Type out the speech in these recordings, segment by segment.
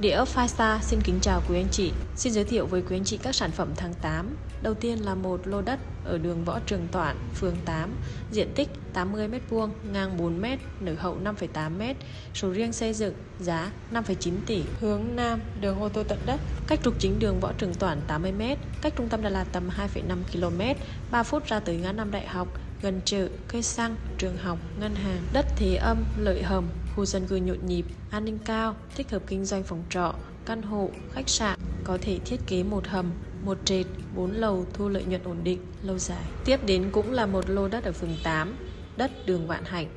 Địa ốc Five xin kính chào quý anh chị. Xin giới thiệu với quý anh chị các sản phẩm tháng 8. Đầu tiên là một lô đất ở đường Võ Trường Toản, phường 8, diện tích 80m2, ngang 4m, nở hậu 5,8m, sổ riêng xây dựng, giá 5,9 tỷ, hướng Nam, đường ô tô tận đất, cách trục chính đường Võ Trường Toản 80m, cách trung tâm Đà Lạt tầm 2,5 km, 3 phút ra tới ngã năm đại học, gần chợ, cây xăng, trường học, ngân hàng, đất thế âm, lợi hầm, khu dân cư nhộn nhịp, an ninh cao, thích hợp kinh doanh phòng trọ, căn hộ, khách sạn, có thể thiết kế một hầm, một trệt, bốn lầu thu lợi nhuận ổn định, lâu dài. Tiếp đến cũng là một lô đất ở phường 8, đất đường Vạn Hạnh,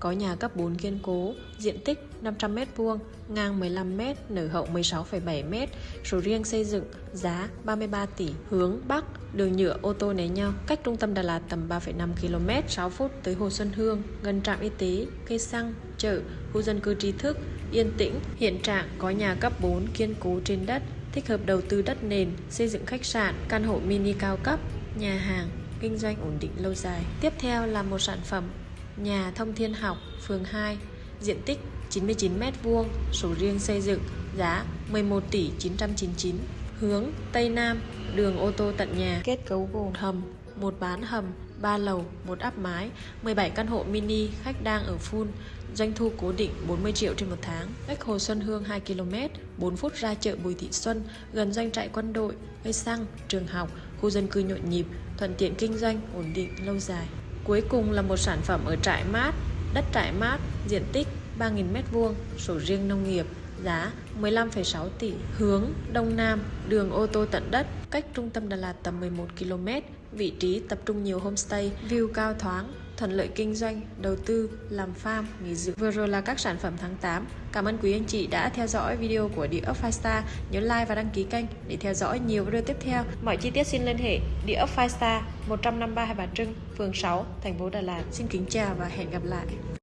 có nhà cấp 4 kiên cố, diện tích 500m2, ngang 15m, nở hậu 16,7m, sổ riêng xây dựng, giá 33 tỷ, hướng Bắc, đường nhựa ô tô né nhau, cách trung tâm Đà Lạt tầm 3,5 km, 6 phút tới Hồ Xuân Hương, gần trạm y tế, cây xăng, chợ, khu dân cư trí thức, yên tĩnh, hiện trạng có nhà cấp 4 kiên cố trên đất, thích hợp đầu tư đất nền, xây dựng khách sạn, căn hộ mini cao cấp, nhà hàng, kinh doanh ổn định lâu dài. Tiếp theo là một sản phẩm nhà Thông Thiên Học, phường 2, diện tích 99m2, sổ riêng xây dựng, giá 11 tỷ 999, hướng Tây Nam, đường ô tô tận nhà, kết cấu gồm hầm, một bán hầm, 3 lầu, một áp mái, 17 căn hộ mini, khách đang ở full, doanh thu cố định 40 triệu trên một tháng, cách Hồ Xuân Hương 2 km, 4 phút ra chợ Bùi Thị Xuân, gần doanh trại quân đội, cây xăng, trường học, khu dân cư nhộn nhịp, thuận tiện kinh doanh, ổn định, lâu dài. Cuối cùng là một sản phẩm ở trại mát, đất trại mát, diện tích 3.000m2, sổ riêng nông nghiệp, giá 15,6 tỷ, hướng Đông Nam, đường ô tô tận đất, cách trung tâm Đà Lạt tầm 11 km, vị trí tập trung nhiều homestay, view cao thoáng, thuận lợi kinh doanh, đầu tư, làm farm, nghỉ dưỡng. Vừa rồi là các sản phẩm tháng 8. Cảm ơn quý anh chị đã theo dõi video của địa ốc 5 star. Nhớ like và đăng ký kênh để theo dõi nhiều video tiếp theo. Mọi chi tiết xin liên hệ địa ốc 5 star 153 Hai Bà Trưng, phường 6, thành phố Đà Lạt. Xin kính chào và hẹn gặp lại.